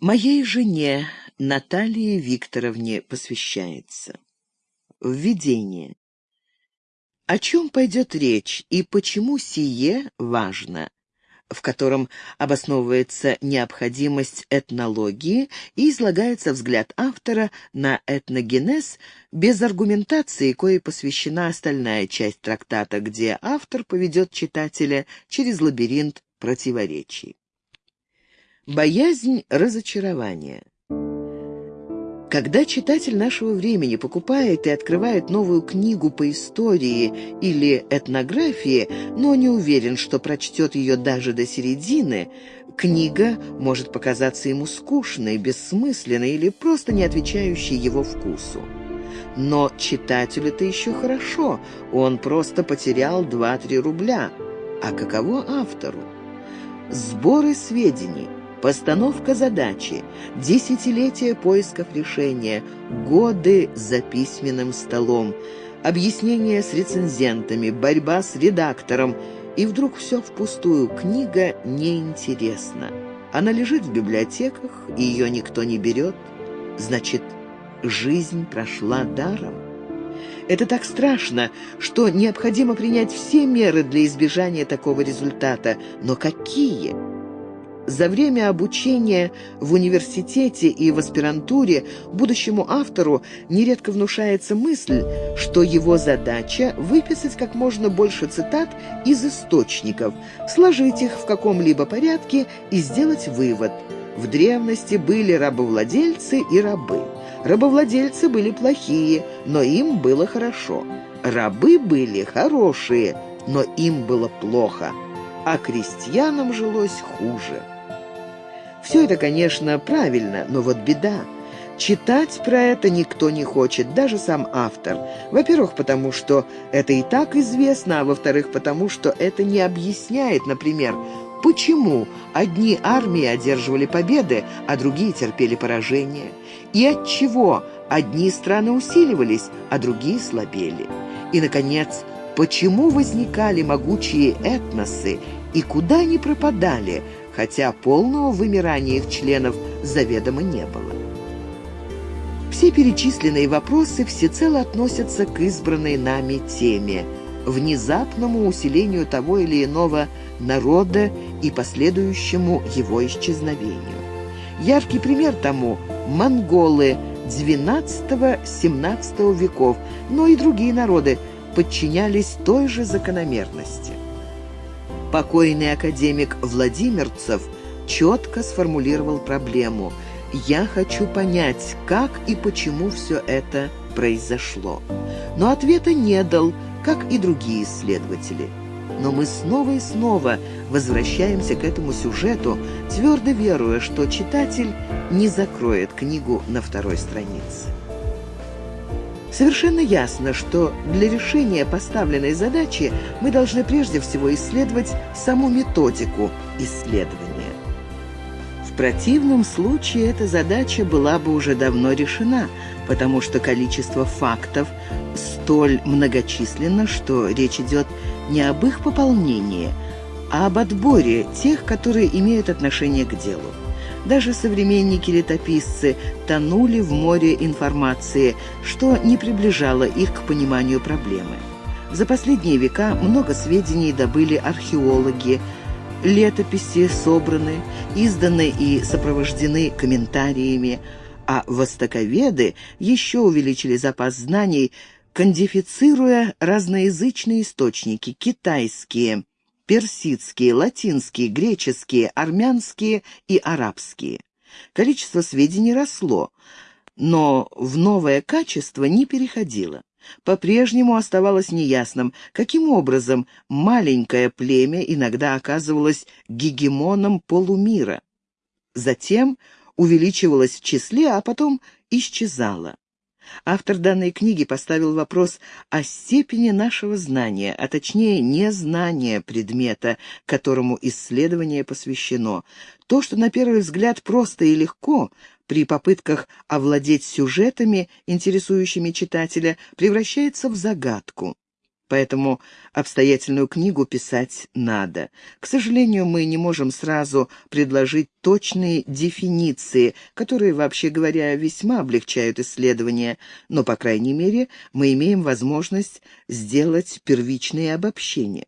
Моей жене Наталье Викторовне посвящается. Введение. О чем пойдет речь и почему сие важно? в котором обосновывается необходимость этнологии и излагается взгляд автора на этногенез без аргументации, коей посвящена остальная часть трактата, где автор поведет читателя через лабиринт противоречий. Боязнь разочарования. Когда читатель нашего времени покупает и открывает новую книгу по истории или этнографии, но не уверен, что прочтет ее даже до середины, книга может показаться ему скучной, бессмысленной или просто не отвечающей его вкусу. Но читателю это еще хорошо, он просто потерял 2-3 рубля. А каково автору? Сборы сведений – Постановка задачи, десятилетия поисков решения, годы за письменным столом, объяснения с рецензентами, борьба с редактором, и вдруг все впустую, книга неинтересна. Она лежит в библиотеках, и ее никто не берет. Значит, жизнь прошла даром. Это так страшно, что необходимо принять все меры для избежания такого результата. Но какие? За время обучения в университете и в аспирантуре будущему автору нередко внушается мысль, что его задача – выписать как можно больше цитат из источников, сложить их в каком-либо порядке и сделать вывод. В древности были рабовладельцы и рабы. Рабовладельцы были плохие, но им было хорошо. Рабы были хорошие, но им было плохо, а крестьянам жилось хуже. Все это, конечно, правильно, но вот беда. Читать про это никто не хочет, даже сам автор. Во-первых, потому что это и так известно, а во-вторых, потому что это не объясняет, например, почему одни армии одерживали победы, а другие терпели поражение, и от чего одни страны усиливались, а другие слабели. И, наконец, почему возникали могучие этносы и куда они пропадали – хотя полного вымирания их членов заведомо не было. Все перечисленные вопросы всецело относятся к избранной нами теме – внезапному усилению того или иного народа и последующему его исчезновению. Яркий пример тому – монголы XII-XVII веков, но и другие народы подчинялись той же закономерности. Покойный академик Владимирцев четко сформулировал проблему «Я хочу понять, как и почему все это произошло». Но ответа не дал, как и другие исследователи. Но мы снова и снова возвращаемся к этому сюжету, твердо веруя, что читатель не закроет книгу на второй странице. Совершенно ясно, что для решения поставленной задачи мы должны прежде всего исследовать саму методику исследования. В противном случае эта задача была бы уже давно решена, потому что количество фактов столь многочисленно, что речь идет не об их пополнении, а об отборе тех, которые имеют отношение к делу. Даже современники-летописцы тонули в море информации, что не приближало их к пониманию проблемы. За последние века много сведений добыли археологи, летописи собраны, изданы и сопровождены комментариями, а востоковеды еще увеличили запас знаний, кондифицируя разноязычные источники, китайские, персидские, латинские, греческие, армянские и арабские. Количество сведений росло, но в новое качество не переходило. По-прежнему оставалось неясным, каким образом маленькое племя иногда оказывалось гегемоном полумира. Затем увеличивалось в числе, а потом исчезало. Автор данной книги поставил вопрос о степени нашего знания, а точнее незнания предмета, которому исследование посвящено. То, что на первый взгляд просто и легко, при попытках овладеть сюжетами, интересующими читателя, превращается в загадку. Поэтому обстоятельную книгу писать надо. К сожалению, мы не можем сразу предложить точные дефиниции, которые, вообще говоря, весьма облегчают исследования, но, по крайней мере, мы имеем возможность сделать первичные обобщения.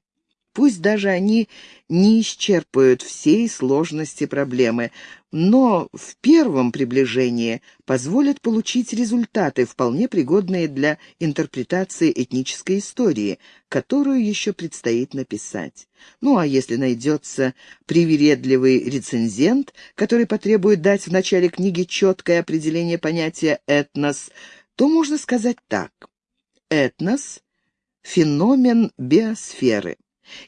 Пусть даже они не исчерпают всей сложности проблемы, но в первом приближении позволят получить результаты, вполне пригодные для интерпретации этнической истории, которую еще предстоит написать. Ну а если найдется привередливый рецензент, который потребует дать в начале книги четкое определение понятия «этнос», то можно сказать так. Этнос — феномен биосферы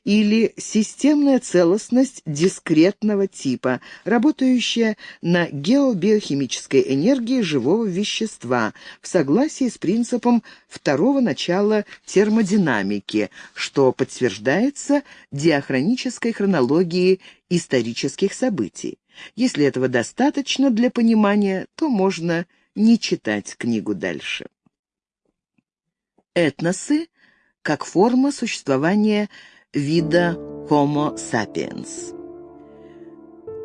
или системная целостность дискретного типа, работающая на геобиохимической энергии живого вещества в согласии с принципом второго начала термодинамики, что подтверждается диахронической хронологией исторических событий. Если этого достаточно для понимания, то можно не читать книгу дальше. Этносы как форма существования вида Homo sapiens.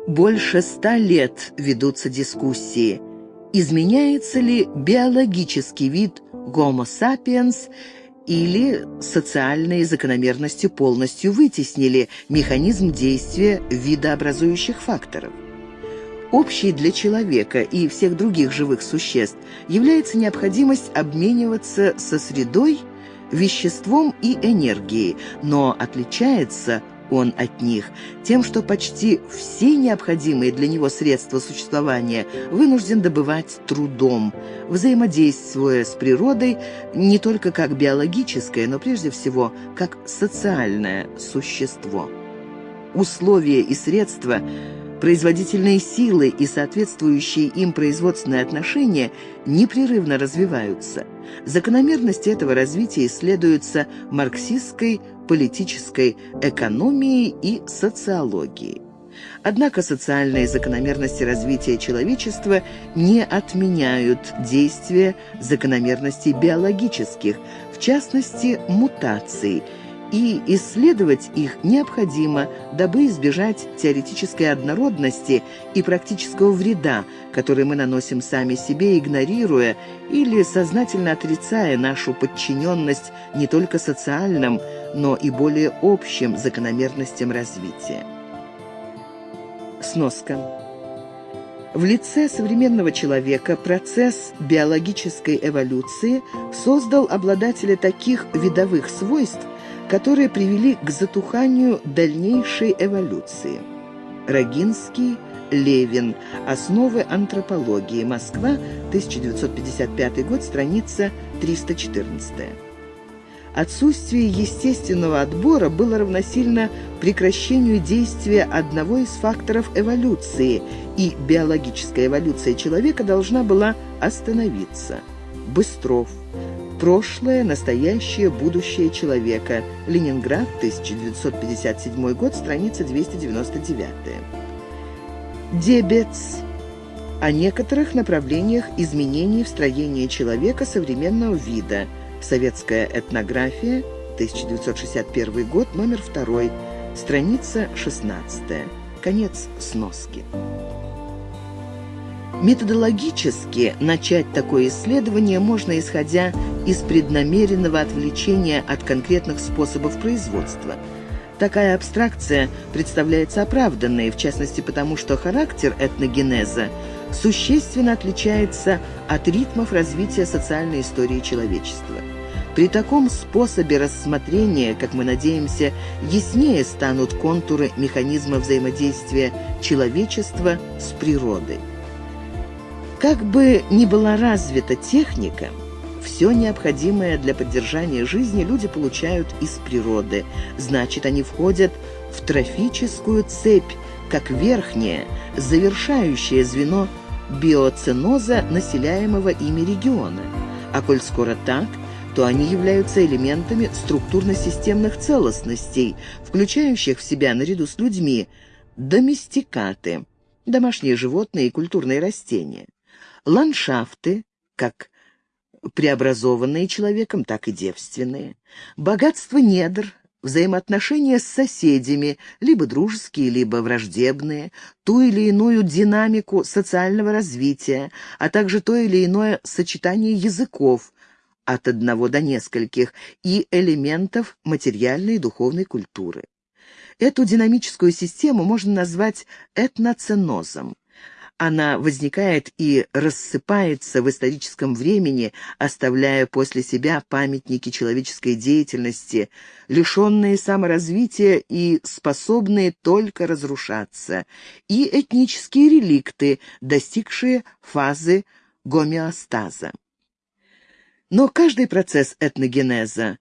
Больше ста лет ведутся дискуссии, изменяется ли биологический вид Homo sapiens или социальные закономерности полностью вытеснили механизм действия видообразующих факторов. Общей для человека и всех других живых существ является необходимость обмениваться со средой – веществом и энергией, но отличается он от них тем, что почти все необходимые для него средства существования вынужден добывать трудом, взаимодействуя с природой не только как биологическое, но прежде всего как социальное существо. Условия и средства – Производительные силы и соответствующие им производственные отношения непрерывно развиваются. Закономерности этого развития исследуются марксистской политической экономией и социологией. Однако социальные закономерности развития человечества не отменяют действия закономерностей биологических, в частности, мутаций – и исследовать их необходимо, дабы избежать теоретической однородности и практического вреда, который мы наносим сами себе, игнорируя или сознательно отрицая нашу подчиненность не только социальным, но и более общим закономерностям развития. Сноска. В лице современного человека процесс биологической эволюции создал обладателя таких видовых свойств, которые привели к затуханию дальнейшей эволюции. Рогинский, Левин. Основы антропологии. Москва, 1955 год, страница 314. Отсутствие естественного отбора было равносильно прекращению действия одного из факторов эволюции, и биологическая эволюция человека должна была остановиться. Быстров. Прошлое, настоящее, будущее человека. Ленинград, 1957 год, страница 299. Дебец. О некоторых направлениях изменений в строении человека современного вида. Советская этнография, 1961 год, номер 2, страница 16. Конец сноски. Методологически начать такое исследование можно, исходя из преднамеренного отвлечения от конкретных способов производства. Такая абстракция представляется оправданной, в частности потому, что характер этногенеза существенно отличается от ритмов развития социальной истории человечества. При таком способе рассмотрения, как мы надеемся, яснее станут контуры механизма взаимодействия человечества с природой. Как бы ни была развита техника, все необходимое для поддержания жизни люди получают из природы. Значит, они входят в трофическую цепь, как верхнее, завершающее звено биоценоза населяемого ими региона. А коль скоро так, то они являются элементами структурно-системных целостностей, включающих в себя наряду с людьми доместикаты, домашние животные и культурные растения ландшафты, как преобразованные человеком, так и девственные. Богатство недр, взаимоотношения с соседями, либо дружеские, либо враждебные, ту или иную динамику социального развития, а также то или иное сочетание языков, от одного до нескольких, и элементов материальной и духовной культуры. Эту динамическую систему можно назвать этноценозом. Она возникает и рассыпается в историческом времени, оставляя после себя памятники человеческой деятельности, лишенные саморазвития и способные только разрушаться, и этнические реликты, достигшие фазы гомеостаза. Но каждый процесс этногенеза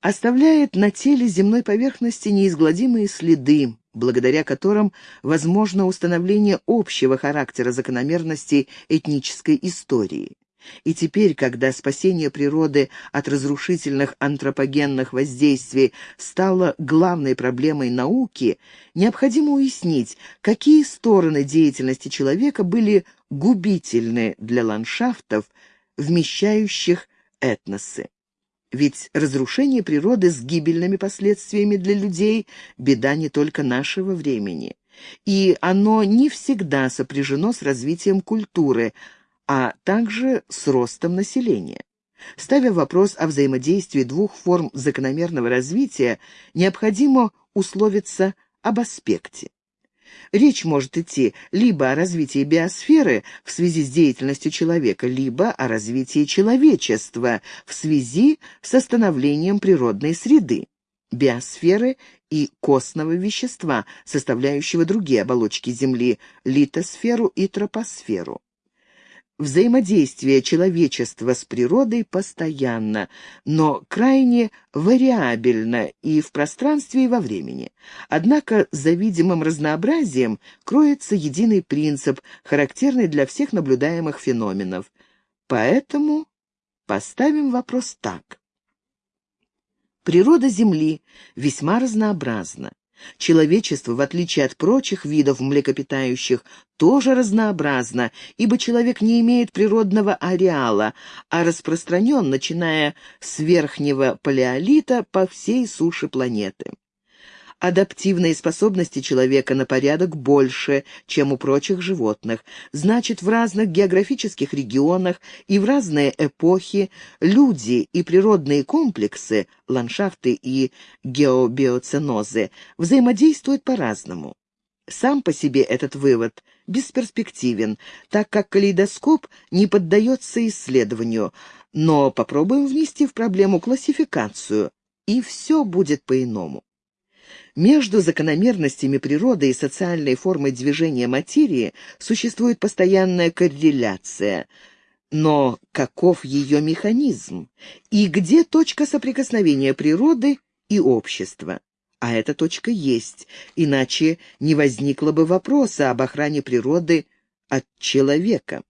оставляет на теле земной поверхности неизгладимые следы, благодаря которым возможно установление общего характера закономерностей этнической истории. И теперь, когда спасение природы от разрушительных антропогенных воздействий стало главной проблемой науки, необходимо уяснить, какие стороны деятельности человека были губительны для ландшафтов, вмещающих этносы. Ведь разрушение природы с гибельными последствиями для людей – беда не только нашего времени. И оно не всегда сопряжено с развитием культуры, а также с ростом населения. Ставя вопрос о взаимодействии двух форм закономерного развития, необходимо условиться об аспекте. Речь может идти либо о развитии биосферы в связи с деятельностью человека, либо о развитии человечества в связи с становлением природной среды, биосферы и костного вещества, составляющего другие оболочки Земли, литосферу и тропосферу. Взаимодействие человечества с природой постоянно, но крайне вариабельно и в пространстве, и во времени. Однако за видимым разнообразием кроется единый принцип, характерный для всех наблюдаемых феноменов. Поэтому поставим вопрос так. Природа Земли весьма разнообразна. Человечество, в отличие от прочих видов млекопитающих, тоже разнообразно, ибо человек не имеет природного ареала, а распространен, начиная с верхнего палеолита по всей суше планеты адаптивные способности человека на порядок больше, чем у прочих животных. Значит, в разных географических регионах и в разные эпохи люди и природные комплексы, ландшафты и геобиоценозы взаимодействуют по-разному. Сам по себе этот вывод бесперспективен, так как калейдоскоп не поддается исследованию, но попробуем внести в проблему классификацию, и все будет по-иному. Между закономерностями природы и социальной формой движения материи существует постоянная корреляция. Но каков ее механизм? И где точка соприкосновения природы и общества? А эта точка есть, иначе не возникло бы вопроса об охране природы от человека.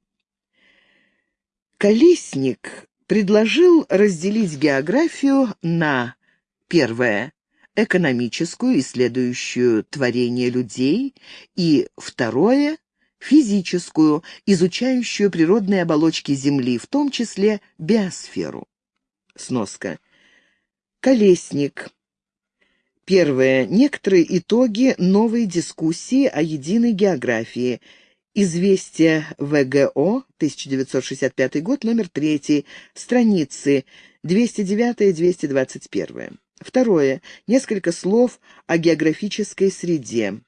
Колесник предложил разделить географию на первое экономическую, исследующую творение людей, и второе — физическую, изучающую природные оболочки Земли, в том числе биосферу. Сноска. Колесник. Первое. Некоторые итоги новой дискуссии о единой географии. Известие ВГО, 1965 год, номер 3, страницы 209-221. Второе. Несколько слов о географической среде.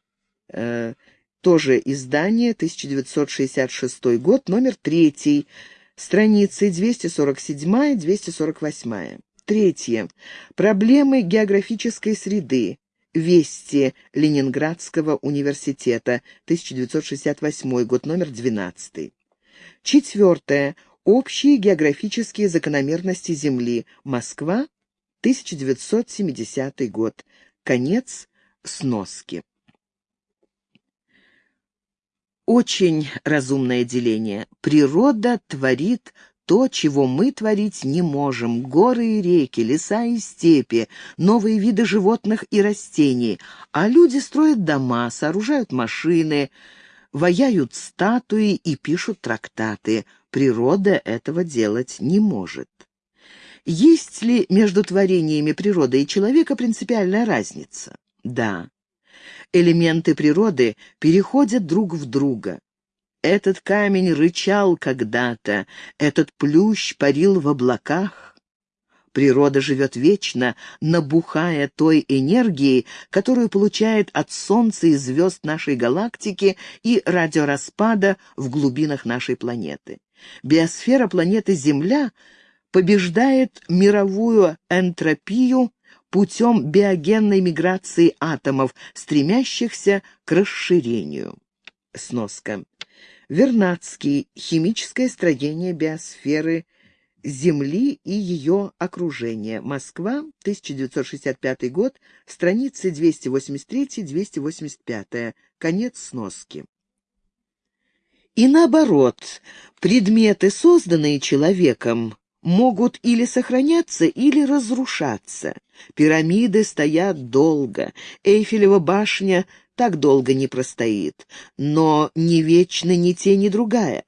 Э, тоже издание, 1966 год, номер третий, страницы 247-248. Третье. Проблемы географической среды. Вести Ленинградского университета, 1968 год, номер 12. Четвертое. Общие географические закономерности Земли. Москва, 1970 год. Конец сноски. Очень разумное деление. Природа творит то, чего мы творить не можем. Горы и реки, леса и степи, новые виды животных и растений. А люди строят дома, сооружают машины, ваяют статуи и пишут трактаты. Природа этого делать не может. Есть ли между творениями природы и человека принципиальная разница? Да. Элементы природы переходят друг в друга. Этот камень рычал когда-то, этот плющ парил в облаках. Природа живет вечно, набухая той энергией, которую получает от Солнца и звезд нашей галактики и радиораспада в глубинах нашей планеты. Биосфера планеты Земля побеждает мировую энтропию путем биогенной миграции атомов, стремящихся к расширению. Сноска. Вернадский. Химическое строение биосферы Земли и ее окружения. Москва, 1965 год, страницы 283-285. Конец сноски. И наоборот, предметы, созданные человеком, могут или сохраняться, или разрушаться. Пирамиды стоят долго, Эйфелева башня так долго не простоит, но не вечны ни те, ни другая.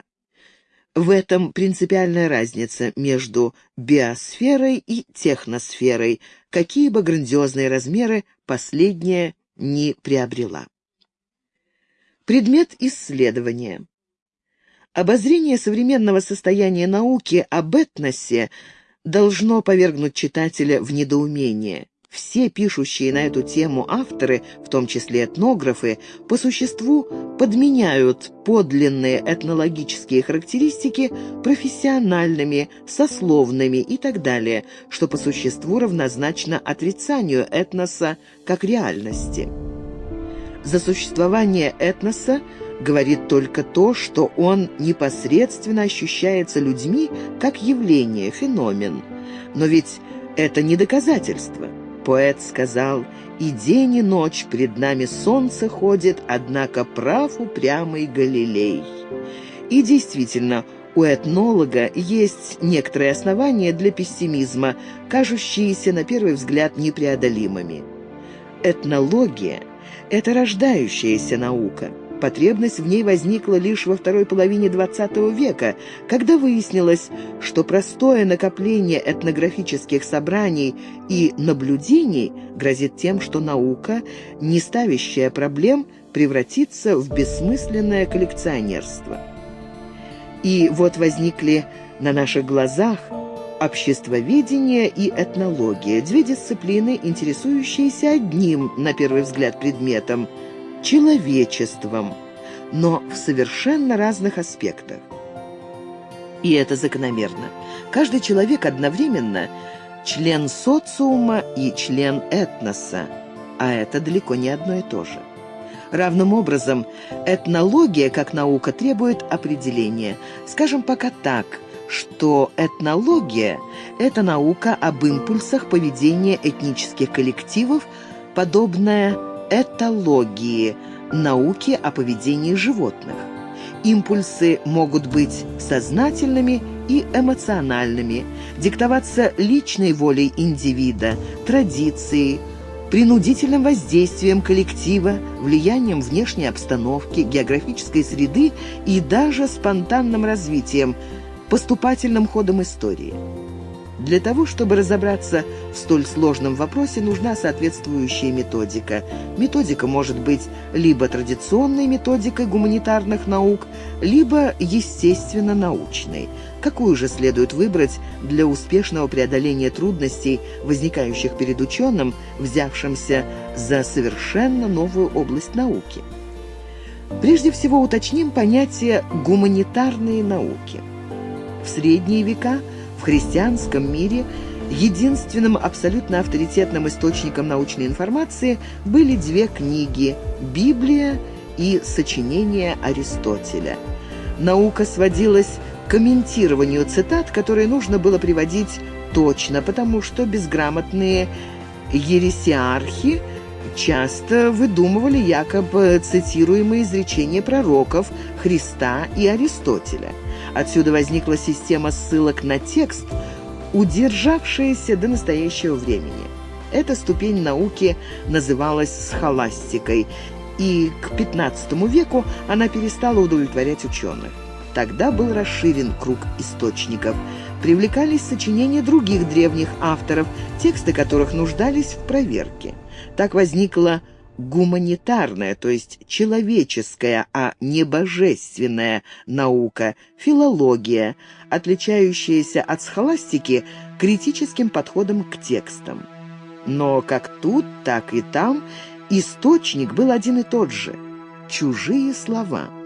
В этом принципиальная разница между биосферой и техносферой, какие бы грандиозные размеры последняя не приобрела. Предмет исследования. Обозрение современного состояния науки об этносе должно повергнуть читателя в недоумение. Все пишущие на эту тему авторы, в том числе этнографы, по существу подменяют подлинные этнологические характеристики профессиональными, сословными и так далее, что по существу равнозначно отрицанию этноса как реальности. За существование этноса говорит только то, что он непосредственно ощущается людьми как явление, феномен. Но ведь это не доказательство. Поэт сказал, «И день и ночь пред нами солнце ходит, однако прав упрямый Галилей». И действительно, у этнолога есть некоторые основания для пессимизма, кажущиеся на первый взгляд непреодолимыми. Этнология – это рождающаяся наука – Потребность в ней возникла лишь во второй половине XX века, когда выяснилось, что простое накопление этнографических собраний и наблюдений грозит тем, что наука, не ставящая проблем, превратится в бессмысленное коллекционерство. И вот возникли на наших глазах обществоведение и этнология, две дисциплины, интересующиеся одним, на первый взгляд, предметом – человечеством, но в совершенно разных аспектах. И это закономерно. Каждый человек одновременно член социума и член этноса, а это далеко не одно и то же. Равным образом, этнология как наука требует определения. Скажем пока так, что этнология – это наука об импульсах поведения этнических коллективов, подобная этологии, науки о поведении животных. Импульсы могут быть сознательными и эмоциональными, диктоваться личной волей индивида, традицией, принудительным воздействием коллектива, влиянием внешней обстановки, географической среды и даже спонтанным развитием, поступательным ходом истории. Для того, чтобы разобраться в столь сложном вопросе, нужна соответствующая методика. Методика может быть либо традиционной методикой гуманитарных наук, либо естественно-научной. Какую же следует выбрать для успешного преодоления трудностей, возникающих перед ученым, взявшимся за совершенно новую область науки? Прежде всего уточним понятие «гуманитарные науки». В средние века – христианском мире единственным абсолютно авторитетным источником научной информации были две книги «Библия» и «Сочинение Аристотеля». Наука сводилась к комментированию цитат, которые нужно было приводить точно, потому что безграмотные ересиархи часто выдумывали якобы цитируемые изречения пророков Христа и Аристотеля – Отсюда возникла система ссылок на текст, удержавшаяся до настоящего времени. Эта ступень науки называлась схоластикой, и к XV веку она перестала удовлетворять ученых. Тогда был расширен круг источников. Привлекались сочинения других древних авторов, тексты которых нуждались в проверке. Так возникла гуманитарная, то есть человеческая, а не божественная наука, филология, отличающаяся от схоластики критическим подходом к текстам. Но как тут, так и там источник был один и тот же – чужие слова –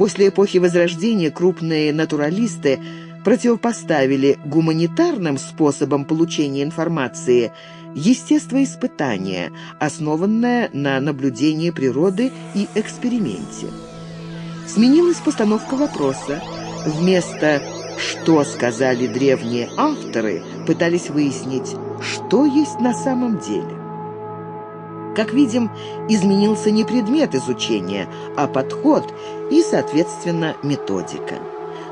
После эпохи Возрождения крупные натуралисты противопоставили гуманитарным способам получения информации естествоиспытание, основанное на наблюдении природы и эксперименте. Сменилась постановка вопроса. Вместо «что сказали древние авторы» пытались выяснить, что есть на самом деле. Как видим, изменился не предмет изучения, а подход и, соответственно, методика.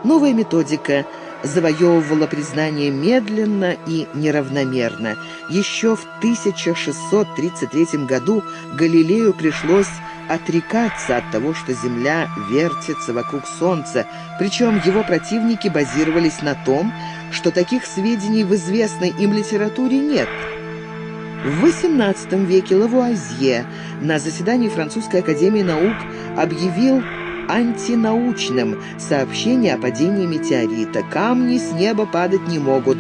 Новая методика завоевывала признание медленно и неравномерно. Еще в 1633 году Галилею пришлось отрекаться от того, что Земля вертится вокруг Солнца, причем его противники базировались на том, что таких сведений в известной им литературе нет – в XVIII веке Лавуазье на заседании Французской академии наук объявил антинаучным сообщение о падении метеорита. Камни с неба падать не могут,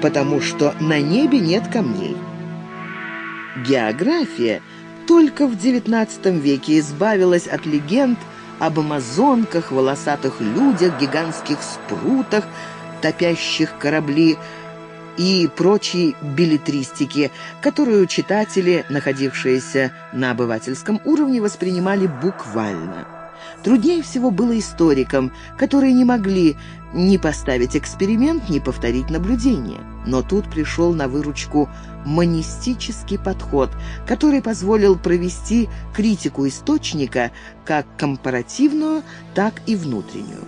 потому что на небе нет камней. География только в XIX веке избавилась от легенд об амазонках, волосатых людях, гигантских спрутах, топящих корабли, и прочей билетристики, которую читатели, находившиеся на обывательском уровне, воспринимали буквально. Труднее всего было историкам, которые не могли ни поставить эксперимент, ни повторить наблюдение. Но тут пришел на выручку монистический подход, который позволил провести критику источника как компаративную, так и внутреннюю.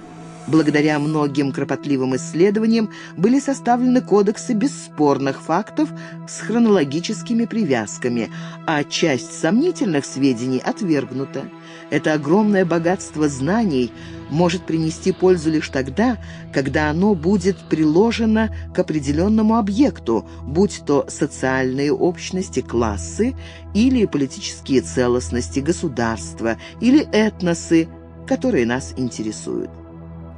Благодаря многим кропотливым исследованиям были составлены кодексы бесспорных фактов с хронологическими привязками, а часть сомнительных сведений отвергнута. Это огромное богатство знаний может принести пользу лишь тогда, когда оно будет приложено к определенному объекту, будь то социальные общности, классы или политические целостности государства или этносы, которые нас интересуют.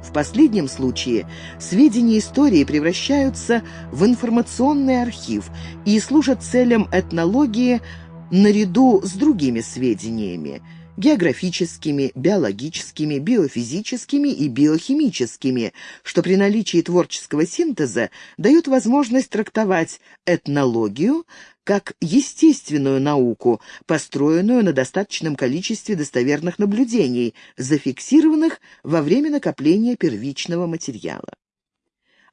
В последнем случае сведения истории превращаются в информационный архив и служат целям этнологии наряду с другими сведениями – географическими, биологическими, биофизическими и биохимическими, что при наличии творческого синтеза дает возможность трактовать этнологию как естественную науку, построенную на достаточном количестве достоверных наблюдений, зафиксированных во время накопления первичного материала.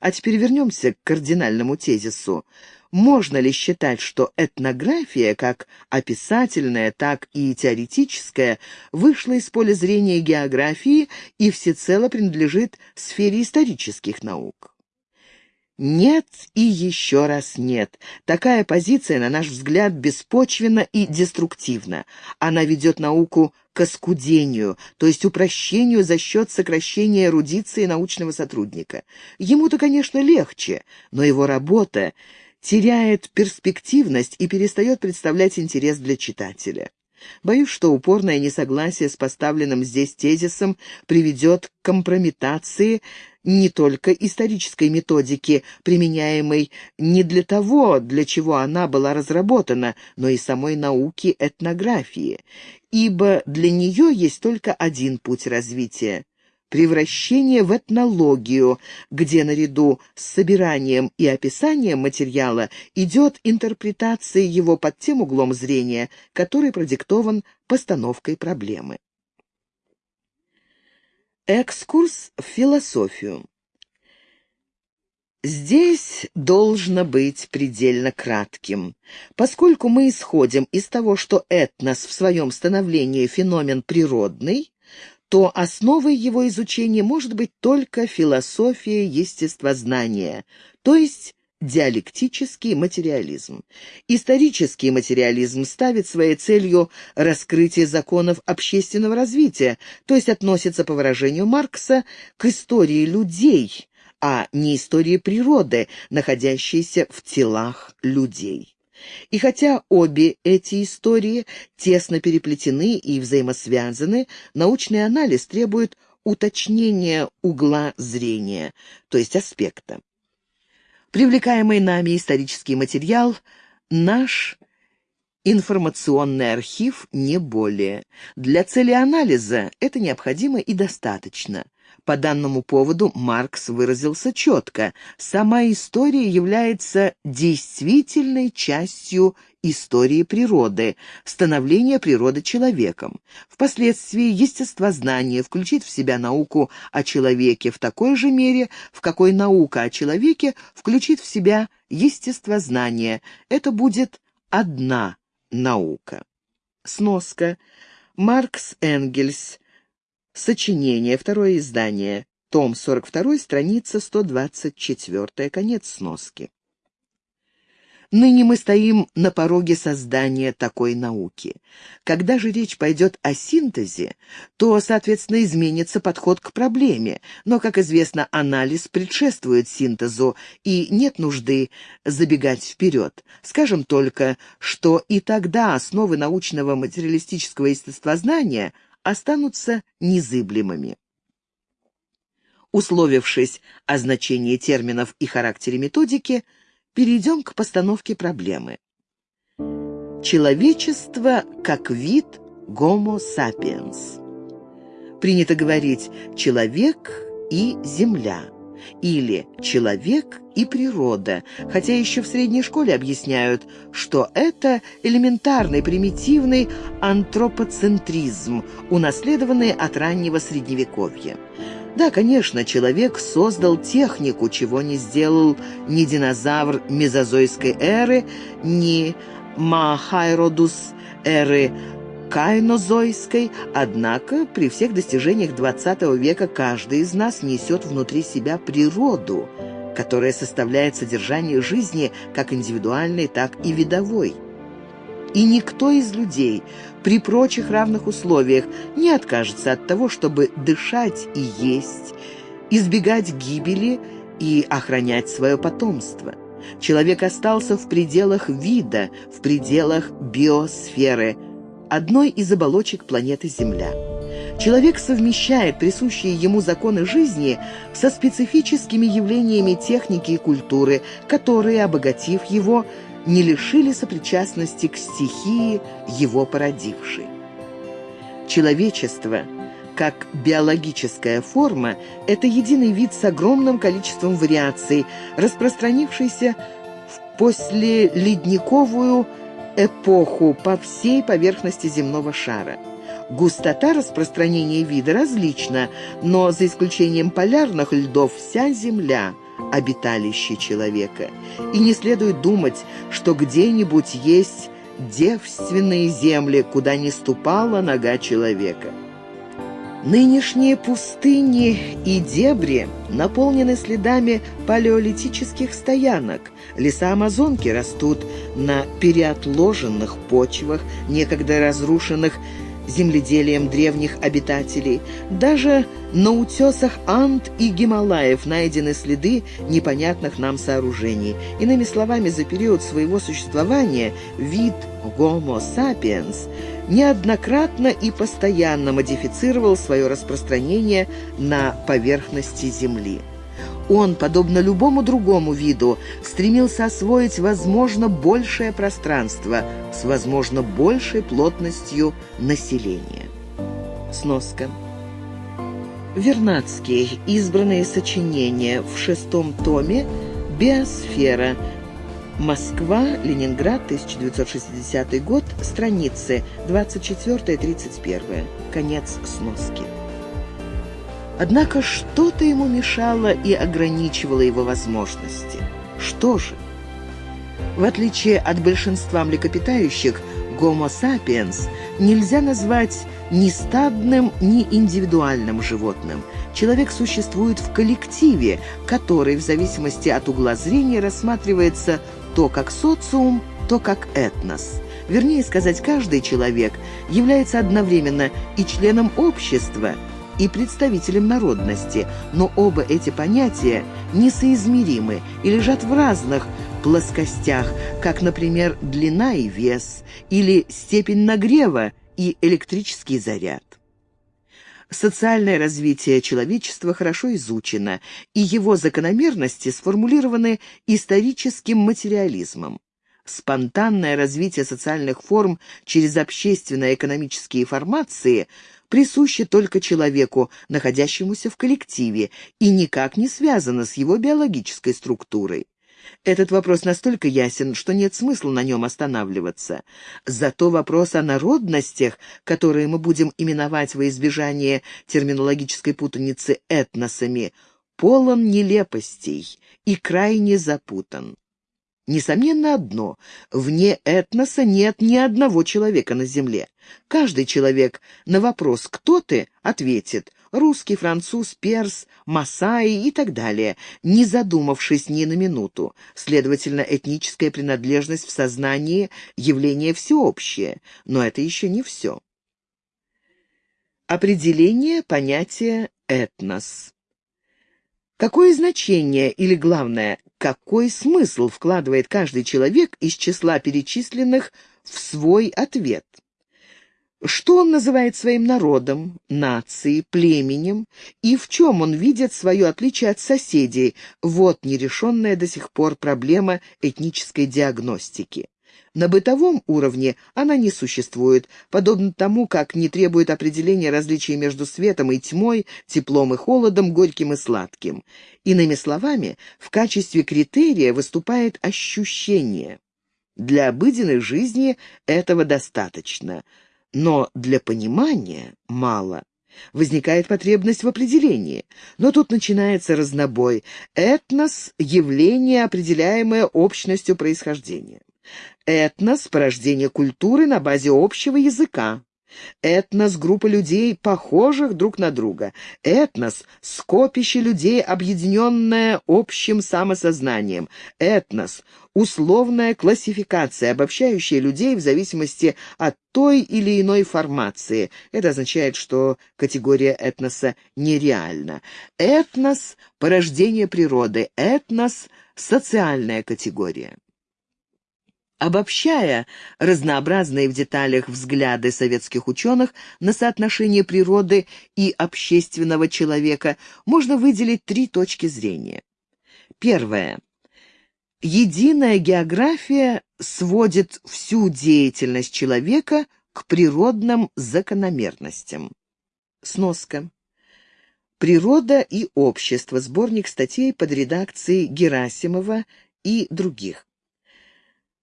А теперь вернемся к кардинальному тезису. Можно ли считать, что этнография, как описательная, так и теоретическая, вышла из поля зрения географии и всецело принадлежит сфере исторических наук? Нет и еще раз нет. Такая позиция, на наш взгляд, беспочвенна и деструктивна. Она ведет науку к оскудению, то есть упрощению за счет сокращения эрудиции научного сотрудника. Ему-то, конечно, легче, но его работа теряет перспективность и перестает представлять интерес для читателя. Боюсь, что упорное несогласие с поставленным здесь тезисом приведет к компрометации не только исторической методики, применяемой не для того, для чего она была разработана, но и самой науки этнографии, ибо для нее есть только один путь развития превращение в этнологию, где наряду с собиранием и описанием материала идет интерпретация его под тем углом зрения, который продиктован постановкой проблемы. Экскурс в философию. Здесь должно быть предельно кратким. Поскольку мы исходим из того, что этнос в своем становлении феномен природный, то основой его изучения может быть только философия естествознания, то есть диалектический материализм. Исторический материализм ставит своей целью раскрытие законов общественного развития, то есть относится, по выражению Маркса, к истории людей, а не истории природы, находящейся в телах людей. И хотя обе эти истории тесно переплетены и взаимосвязаны, научный анализ требует уточнения угла зрения, то есть аспекта. Привлекаемый нами исторический материал – наш информационный архив не более. Для цели анализа это необходимо и достаточно. По данному поводу Маркс выразился четко. Сама история является действительной частью истории природы, становления природы человеком. Впоследствии естествознание включит в себя науку о человеке в такой же мере, в какой наука о человеке включит в себя естествознание. Это будет одна наука. Сноска. Маркс Энгельс. Сочинение. Второе издание. Том 42, страница 124. Конец сноски. Ныне мы стоим на пороге создания такой науки. Когда же речь пойдет о синтезе, то, соответственно, изменится подход к проблеме, но, как известно, анализ предшествует синтезу, и нет нужды забегать вперед. Скажем только, что и тогда основы научного материалистического естествознания останутся незыблемыми. Условившись о значении терминов и характере методики – Перейдем к постановке проблемы. Человечество как вид Homo sapiens. Принято говорить «человек и земля» или «человек и природа», хотя еще в средней школе объясняют, что это элементарный примитивный антропоцентризм, унаследованный от раннего Средневековья. Да, конечно, человек создал технику, чего не сделал ни динозавр мезозойской эры, ни Махайродус эры кайнозойской, однако при всех достижениях XX века каждый из нас несет внутри себя природу, которая составляет содержание жизни как индивидуальной, так и видовой. И никто из людей при прочих равных условиях не откажется от того, чтобы дышать и есть, избегать гибели и охранять свое потомство. Человек остался в пределах вида, в пределах биосферы, одной из оболочек планеты Земля. Человек совмещает присущие ему законы жизни со специфическими явлениями техники и культуры, которые, обогатив его, не лишили сопричастности к стихии, его породившей. Человечество, как биологическая форма, это единый вид с огромным количеством вариаций, распространившийся в послеледниковую эпоху по всей поверхности земного шара. Густота распространения вида различна, но за исключением полярных льдов вся Земля – обиталище человека. И не следует думать, что где-нибудь есть девственные земли, куда не ступала нога человека. Нынешние пустыни и дебри наполнены следами палеолитических стоянок. Леса Амазонки растут на переотложенных почвах, некогда разрушенных земледелием древних обитателей. Даже на утесах Анд и Гималаев найдены следы непонятных нам сооружений. Иными словами, за период своего существования вид Homo sapiens неоднократно и постоянно модифицировал свое распространение на поверхности Земли. Он, подобно любому другому виду, стремился освоить, возможно, большее пространство с, возможно, большей плотностью населения. Сноска. Вернадский. Избранные сочинения в шестом томе «Биосфера». Москва, Ленинград, 1960 год, страницы 24-31. Конец сноски. Однако что-то ему мешало и ограничивало его возможности. Что же? В отличие от большинства млекопитающих, Homo sapiens нельзя назвать ни стадным, ни индивидуальным животным. Человек существует в коллективе, который в зависимости от угла зрения рассматривается то как социум, то как этнос. Вернее сказать, каждый человек является одновременно и членом общества, и представителем народности, но оба эти понятия несоизмеримы и лежат в разных плоскостях, как, например, длина и вес, или степень нагрева и электрический заряд. Социальное развитие человечества хорошо изучено, и его закономерности сформулированы историческим материализмом. Спонтанное развитие социальных форм через общественно-экономические формации присуще только человеку, находящемуся в коллективе, и никак не связано с его биологической структурой. Этот вопрос настолько ясен, что нет смысла на нем останавливаться. Зато вопрос о народностях, которые мы будем именовать во избежание терминологической путаницы этносами, полон нелепостей и крайне запутан. Несомненно одно – вне этноса нет ни одного человека на земле. Каждый человек на вопрос «Кто ты?» ответит русский, француз, перс, масаи и так далее, не задумавшись ни на минуту. Следовательно, этническая принадлежность в сознании – явление всеобщее, но это еще не все. Определение понятия «этнос». Какое значение или, главное, какой смысл вкладывает каждый человек из числа перечисленных в свой ответ? Что он называет своим народом, нацией, племенем, и в чем он видит свое отличие от соседей, вот нерешенная до сих пор проблема этнической диагностики. На бытовом уровне она не существует, подобно тому, как не требует определения различий между светом и тьмой, теплом и холодом, горьким и сладким. Иными словами, в качестве критерия выступает ощущение. Для обыденной жизни этого достаточно – но для понимания мало. Возникает потребность в определении. Но тут начинается разнобой. Этнос – явление, определяемое общностью происхождения. Этнос – порождение культуры на базе общего языка. Этнос — группа людей, похожих друг на друга. Этнос — скопище людей, объединенное общим самосознанием. Этнос — условная классификация, обобщающая людей в зависимости от той или иной формации. Это означает, что категория этноса нереальна. Этнос — порождение природы. Этнос — социальная категория. Обобщая разнообразные в деталях взгляды советских ученых на соотношение природы и общественного человека, можно выделить три точки зрения. Первое. Единая география сводит всю деятельность человека к природным закономерностям. Сноска. «Природа и общество» – сборник статей под редакцией Герасимова и других.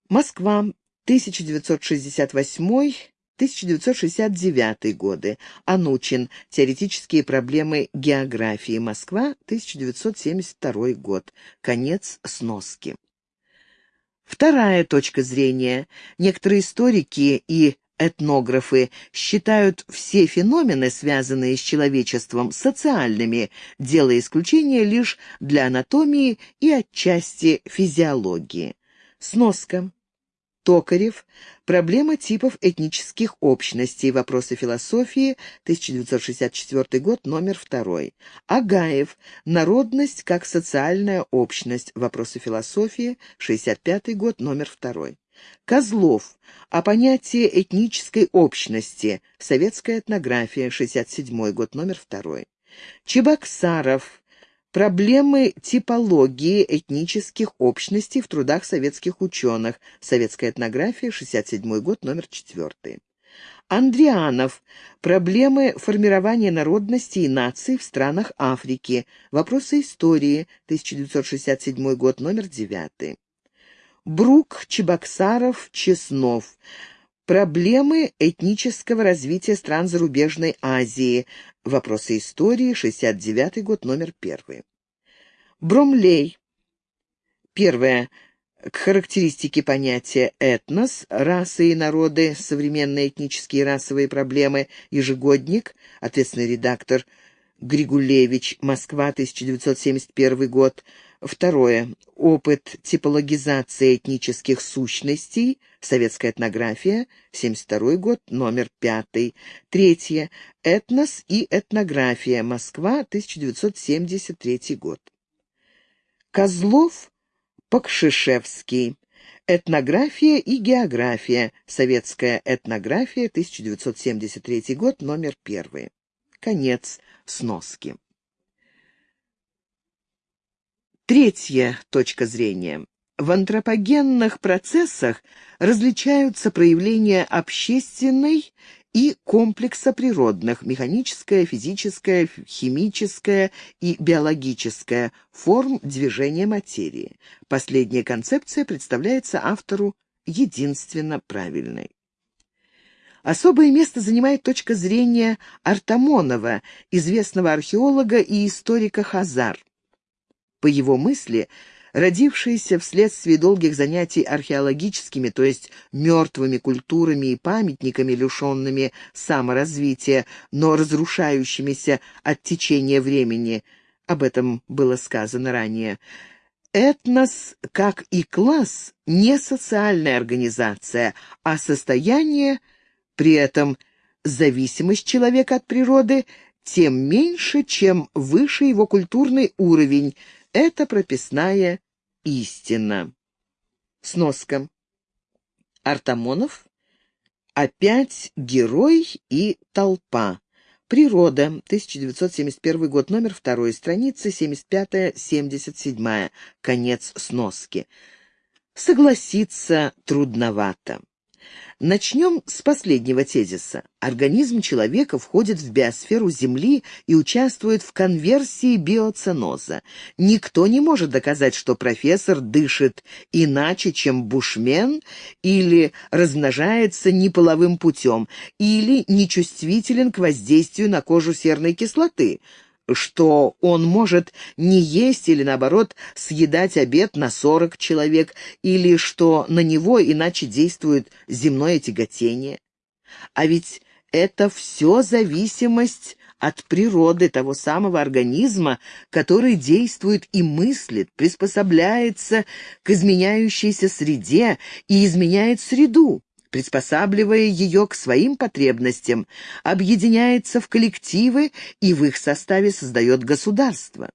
Москва, 1968-1969 годы. Анучин. Теоретические проблемы географии. Москва, 1972 год. Конец сноски. Вторая точка зрения. Некоторые историки и этнографы считают все феномены, связанные с человечеством, социальными, делая исключение лишь для анатомии и отчасти физиологии. Сноска. Токарев. Проблема типов этнических общностей. Вопросы философии. 1964 год, номер 2. Агаев. Народность как социальная общность. Вопросы философии. 65 год, номер 2. Козлов. О понятии этнической общности. Советская этнография. 67 год, номер 2. Чебоксаров. Проблемы типологии этнических общностей в трудах советских ученых. Советская этнография, 67 год, номер 4. Андрианов. Проблемы формирования народностей и наций в странах Африки. Вопросы истории. 1967 год, номер 9. Брук, Чебоксаров, Чеснов. Проблемы этнического развития стран зарубежной Азии. Вопросы истории, 69 год, номер 1. Бромлей. Первое. К характеристике понятия «этнос», «расы и народы», «современные этнические и расовые проблемы», «ежегодник», ответственный редактор Григулевич, Москва, 1971 год. Второе. Опыт типологизации этнических сущностей, советская этнография, 72 год, номер 5. Третье. Этнос и этнография, Москва, 1973 год. Козлов Покшишевский. Этнография и география. Советская этнография, 1973 год, номер 1. Конец сноски. Третья точка зрения. В антропогенных процессах различаются проявления общественной и комплекса природных, механическое, физическое, химическое и биологическое форм движения материи. Последняя концепция представляется автору единственно правильной. Особое место занимает точка зрения Артамонова, известного археолога и историка Хазар. По его мысли, родившиеся вследствие долгих занятий археологическими, то есть мертвыми культурами и памятниками, лишенными саморазвития, но разрушающимися от течения времени, об этом было сказано ранее, Этнос, как и класс, не социальная организация, а состояние, при этом зависимость человека от природы, тем меньше, чем выше его культурный уровень, это прописная истина. Сноска. Артамонов. Опять герой и толпа. Природа. 1971 год. Номер 2. Страница 75-77. Конец сноски. Согласиться трудновато. Начнем с последнего тезиса. Организм человека входит в биосферу Земли и участвует в конверсии биоценоза. Никто не может доказать, что профессор дышит иначе, чем бушмен, или размножается неполовым путем, или нечувствителен к воздействию на кожу серной кислоты – что он может не есть или, наоборот, съедать обед на 40 человек, или что на него иначе действует земное тяготение. А ведь это все зависимость от природы того самого организма, который действует и мыслит, приспособляется к изменяющейся среде и изменяет среду приспосабливая ее к своим потребностям, объединяется в коллективы и в их составе создает государство.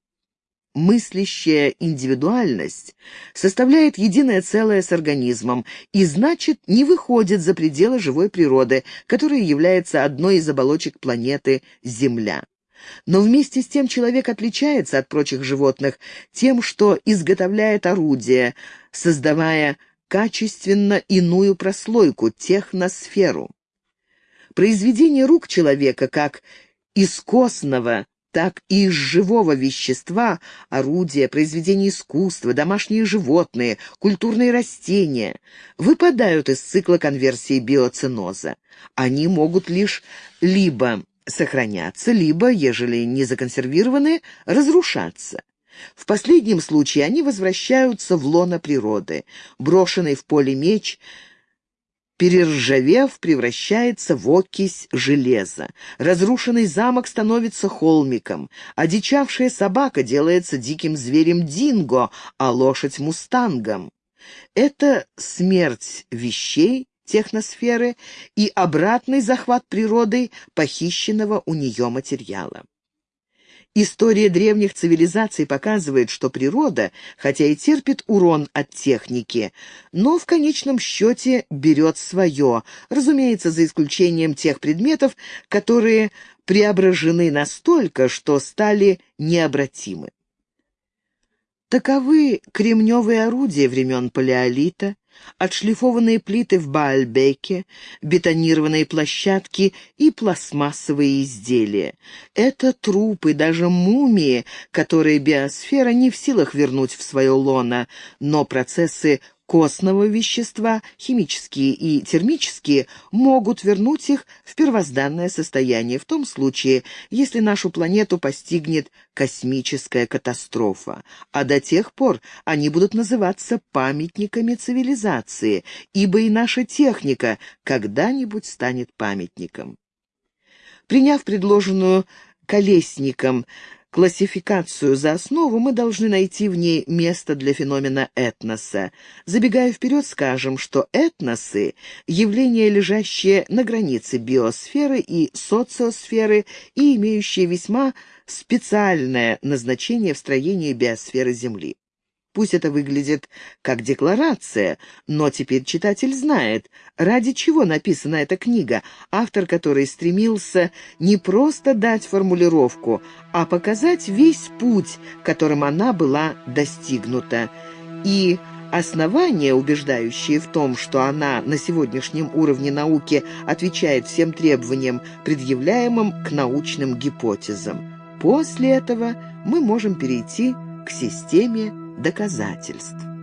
Мыслящая индивидуальность составляет единое целое с организмом и, значит, не выходит за пределы живой природы, которая является одной из оболочек планеты Земля. Но вместе с тем человек отличается от прочих животных тем, что изготовляет орудия, создавая качественно иную прослойку, техносферу. Произведение рук человека как из костного, так и из живого вещества, орудия, произведения искусства, домашние животные, культурные растения выпадают из цикла конверсии биоценоза. Они могут лишь либо сохраняться, либо, ежели не законсервированы, разрушаться. В последнем случае они возвращаются в лоно природы. Брошенный в поле меч, перержавев, превращается в окись железа. Разрушенный замок становится холмиком. Одичавшая собака делается диким зверем динго, а лошадь — мустангом. Это смерть вещей, техносферы и обратный захват природой похищенного у нее материала. История древних цивилизаций показывает, что природа, хотя и терпит урон от техники, но в конечном счете берет свое, разумеется, за исключением тех предметов, которые преображены настолько, что стали необратимы. Таковы кремневые орудия времен Палеолита, отшлифованные плиты в Баальбеке, бетонированные площадки и пластмассовые изделия. Это трупы, даже мумии, которые биосфера не в силах вернуть в свое лоно, но процессы костного вещества, химические и термические, могут вернуть их в первозданное состояние в том случае, если нашу планету постигнет космическая катастрофа. А до тех пор они будут называться памятниками цивилизации, ибо и наша техника когда-нибудь станет памятником. Приняв предложенную Колесником классификацию за основу, мы должны найти в ней место для феномена этноса. Забегая вперед, скажем, что этносы — явления, лежащие на границе биосферы и социосферы и имеющие весьма специальное назначение в строении биосферы Земли. Пусть это выглядит как декларация, но теперь читатель знает, ради чего написана эта книга, автор которой стремился не просто дать формулировку, а показать весь путь, которым она была достигнута. И основания, убеждающие в том, что она на сегодняшнем уровне науки отвечает всем требованиям, предъявляемым к научным гипотезам. После этого мы можем перейти к системе доказательств.